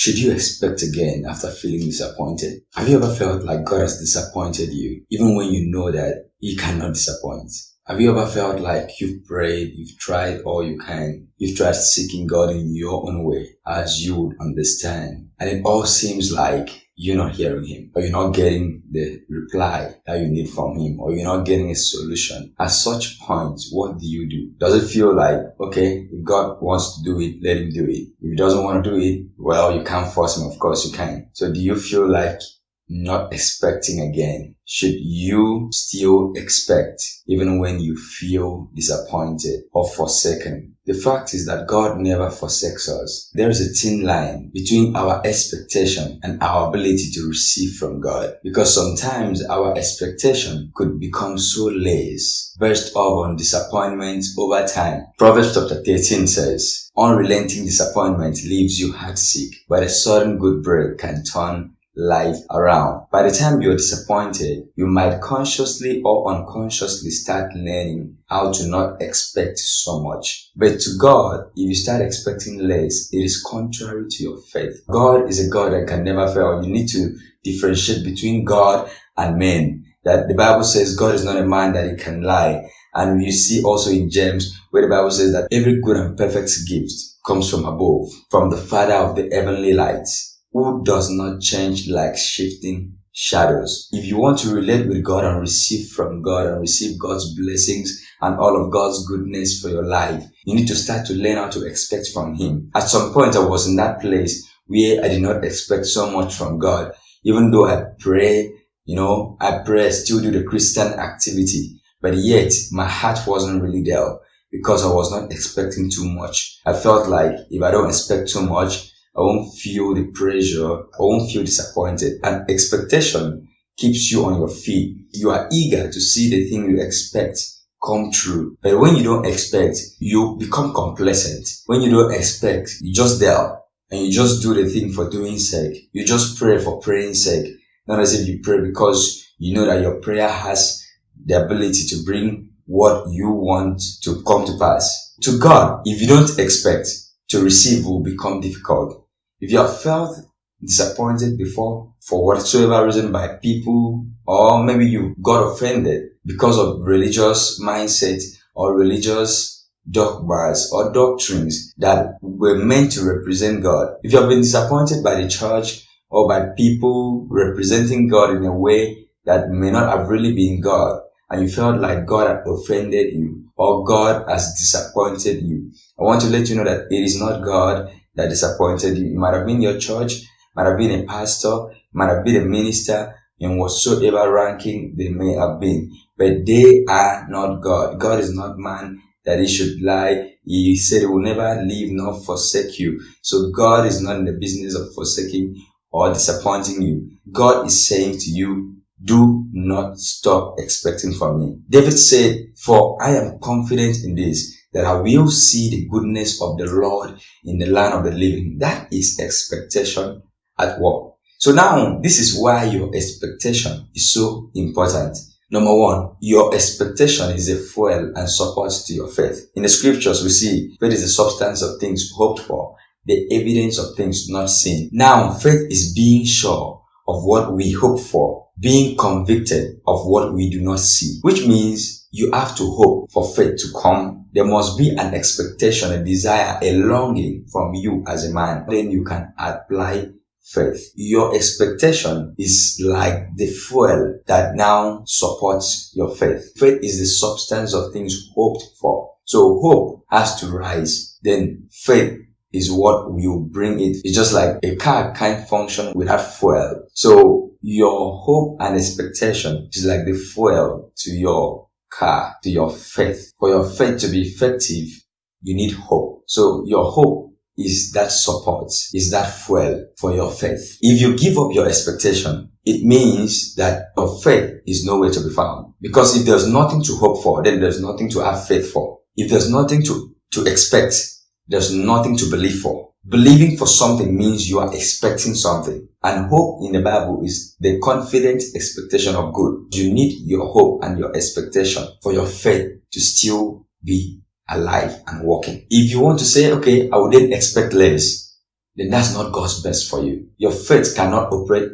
should you expect again after feeling disappointed? Have you ever felt like God has disappointed you, even when you know that He cannot disappoint? Have you ever felt like you've prayed, you've tried all you can, you've tried seeking God in your own way as you would understand, and it all seems like you're not hearing him or you're not getting the reply that you need from him or you're not getting a solution. At such points, what do you do? Does it feel like, okay, if God wants to do it, let him do it. If he doesn't want to do it, well, you can't force him. Of course you can. So do you feel like not expecting again? Should you still expect even when you feel disappointed or forsaken? The fact is that God never forsakes us. There is a thin line between our expectation and our ability to receive from God because sometimes our expectation could become so lazy, burst off on disappointment over time. Proverbs chapter 13 says, Unrelenting disappointment leaves you heartsick, but a sudden good break can turn life around. By the time you're disappointed, you might consciously or unconsciously start learning how to not expect so much. But to God, if you start expecting less, it is contrary to your faith. God is a God that can never fail. You need to differentiate between God and men. That the Bible says God is not a man that he can lie. And you see also in James where the Bible says that every good and perfect gift comes from above, from the Father of the heavenly lights who does not change like shifting shadows. If you want to relate with God and receive from God and receive God's blessings and all of God's goodness for your life, you need to start to learn how to expect from Him. At some point, I was in that place where I did not expect so much from God, even though I pray, you know, I pray, I still do the Christian activity, but yet my heart wasn't really there because I was not expecting too much. I felt like if I don't expect too much, I won't feel the pressure. I won't feel disappointed. And expectation keeps you on your feet. You are eager to see the thing you expect come true. But when you don't expect, you become complacent. When you don't expect, you just there and you just do the thing for doing sake. You just pray for praying sake. Not as if you pray because you know that your prayer has the ability to bring what you want to come to pass. To God, if you don't expect, to receive will become difficult. If you have felt disappointed before for whatsoever reason by people or maybe you got offended because of religious mindset or religious dogmas or doctrines that were meant to represent God. If you have been disappointed by the church or by people representing God in a way that may not have really been God, and you felt like God had offended you or God has disappointed you, I want to let you know that it is not God that disappointed you. It might have been your church, might have been a pastor, might have been a minister, in whatsoever ranking they may have been. But they are not God. God is not man that he should lie. He said he will never leave nor forsake you. So God is not in the business of forsaking or disappointing you. God is saying to you, do not stop expecting from me. David said, for I am confident in this, that I will see the goodness of the Lord in the land of the living. That is expectation at work. So now, this is why your expectation is so important. Number one, your expectation is a fuel and support to your faith. In the scriptures, we see faith is the substance of things hoped for, the evidence of things not seen. Now, faith is being sure of what we hope for, being convicted of what we do not see, which means you have to hope for faith to come. There must be an expectation, a desire, a longing from you as a man. Then you can apply faith. Your expectation is like the fuel that now supports your faith. Faith is the substance of things hoped for. So hope has to rise. Then faith is what will bring it. It's just like a car can't function without fuel. So your hope and expectation is like the fuel to your car, to your faith. For your faith to be effective, you need hope. So your hope is that support, is that fuel for your faith. If you give up your expectation, it means that your faith is nowhere to be found. Because if there's nothing to hope for, then there's nothing to have faith for. If there's nothing to, to expect, there's nothing to believe for. Believing for something means you are expecting something. And hope in the Bible is the confident expectation of good. You need your hope and your expectation for your faith to still be alive and working. If you want to say, okay, I wouldn't expect less, then that's not God's best for you. Your faith cannot operate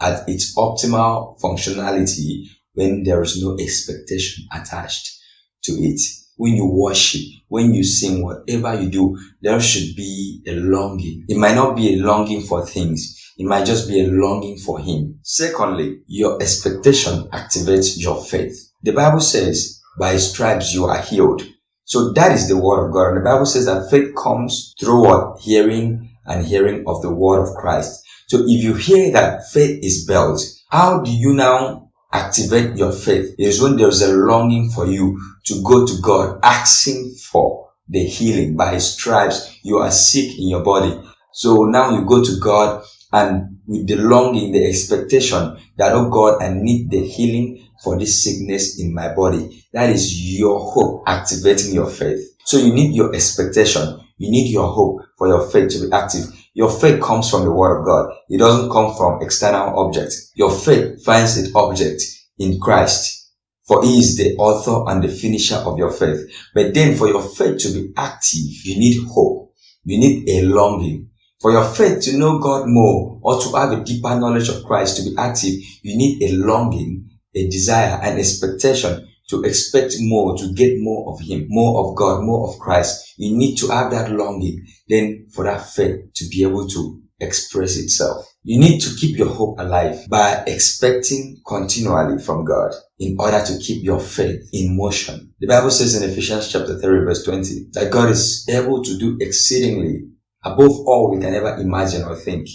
at its optimal functionality when there is no expectation attached to it. When you worship, when you sing, whatever you do, there should be a longing. It might not be a longing for things. It might just be a longing for Him. Secondly, your expectation activates your faith. The Bible says, by stripes you are healed. So that is the word of God. And the Bible says that faith comes through what? Hearing and hearing of the word of Christ. So if you hear that faith is built, how do you now activate your faith? is when there's a longing for you to go to God, asking for the healing. By his stripes, you are sick in your body. So now you go to God and with the longing, the expectation that, oh God, I need the healing for this sickness in my body. That is your hope activating your faith. So you need your expectation. You need your hope for your faith to be active. Your faith comes from the word of God. It doesn't come from external objects. Your faith finds its object in Christ. For he is the author and the finisher of your faith. But then for your faith to be active, you need hope. You need a longing. For your faith to know God more or to have a deeper knowledge of Christ to be active, you need a longing, a desire, an expectation to expect more, to get more of Him, more of God, more of Christ. You need to have that longing, then for that faith to be able to express itself. You need to keep your hope alive by expecting continually from God in order to keep your faith in motion. The Bible says in Ephesians chapter 3 verse 20 that God is able to do exceedingly above all we can ever imagine or think.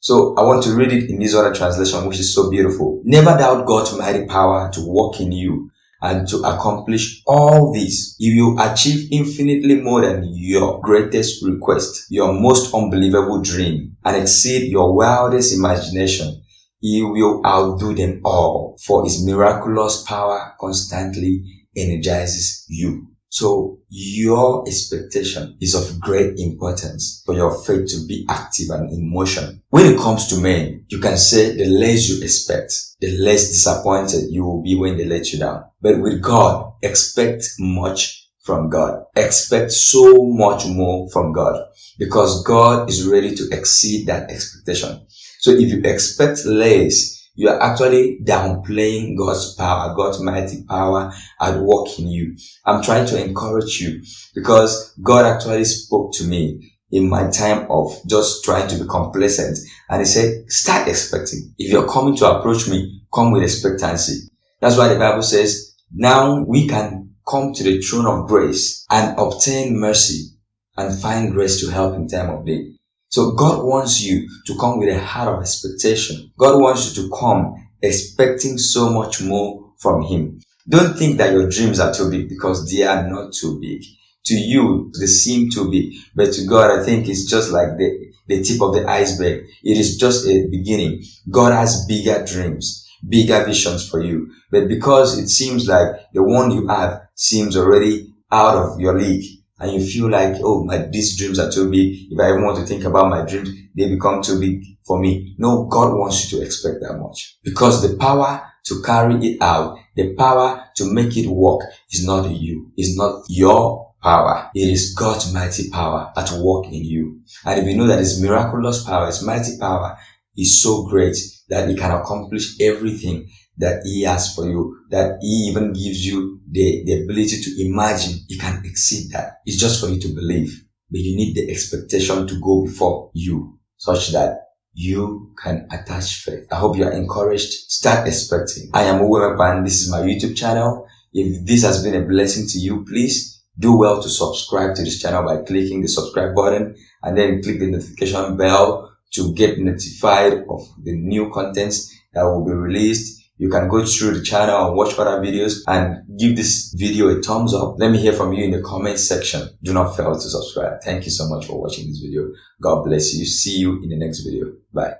So I want to read it in this other translation, which is so beautiful. Never doubt God's mighty power to work in you and to accomplish all this, if will achieve infinitely more than your greatest request, your most unbelievable dream, and exceed your wildest imagination, he will outdo them all, for his miraculous power constantly energizes you. So your expectation is of great importance for your faith to be active and in motion. When it comes to men, you can say the less you expect, the less disappointed you will be when they let you down. But with God, expect much from God. Expect so much more from God because God is ready to exceed that expectation. So if you expect less, you are actually downplaying God's power, God's mighty power at work in you. I'm trying to encourage you because God actually spoke to me in my time of just trying to be complacent. And he said, start expecting. If you're coming to approach me, come with expectancy. That's why the Bible says, now we can come to the throne of grace and obtain mercy and find grace to help in time of need. So God wants you to come with a heart of expectation. God wants you to come expecting so much more from Him. Don't think that your dreams are too big because they are not too big. To you, they seem too big, but to God, I think it's just like the, the tip of the iceberg. It is just a beginning. God has bigger dreams, bigger visions for you. But because it seems like the one you have seems already out of your league, and you feel like, oh, my, these dreams are too big. If I even want to think about my dreams, they become too big for me. No, God wants you to expect that much because the power to carry it out, the power to make it work is not you. It's not your power. It is God's mighty power at work in you. And if you know that His miraculous power, His mighty power is so great that He can accomplish everything that He has for you, that He even gives you the, the ability to imagine. He can exceed that. It's just for you to believe. But you need the expectation to go before you such that you can attach faith. I hope you are encouraged. Start expecting. I am Uwemepan. This is my YouTube channel. If this has been a blessing to you, please do well to subscribe to this channel by clicking the subscribe button and then click the notification bell to get notified of the new contents that will be released you can go through the channel and watch other videos and give this video a thumbs up. Let me hear from you in the comment section. Do not fail to subscribe. Thank you so much for watching this video. God bless you. See you in the next video. Bye.